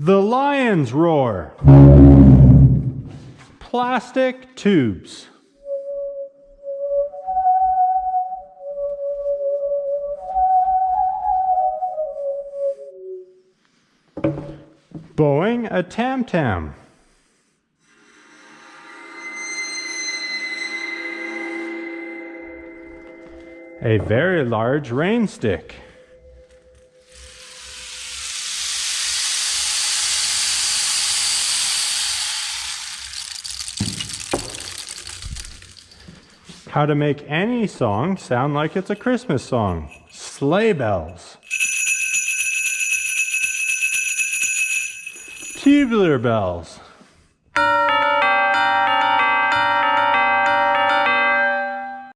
The lion's roar. Plastic tubes. Blowing a tam-tam. A very large rain stick. How to make any song sound like it's a Christmas song. Sleigh bells. Tubular bells.